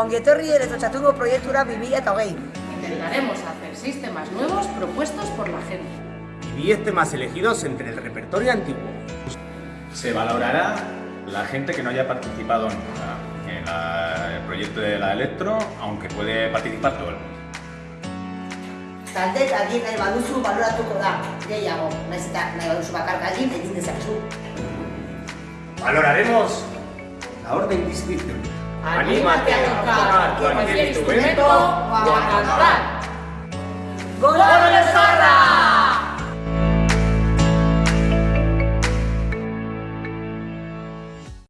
Onguetorri Electrochatungo Proyectura Vivilla Tauguey. Intentaremos hacer sistemas nuevos propuestos por la gente. Y 10 temas elegidos entre el repertorio antiguo. Se valorará la gente que no haya participado en, en la- el proyecto de la Electro, aunque puede participar todo el mundo. Talde egin nahi baduzu baloratuko da, gehiago, naiz eta nahi baduzu bakarka egin, egin dezakezu. Valoraremos la orden de inscripción. Anímate a tocar cualquier instrumento o a cantar.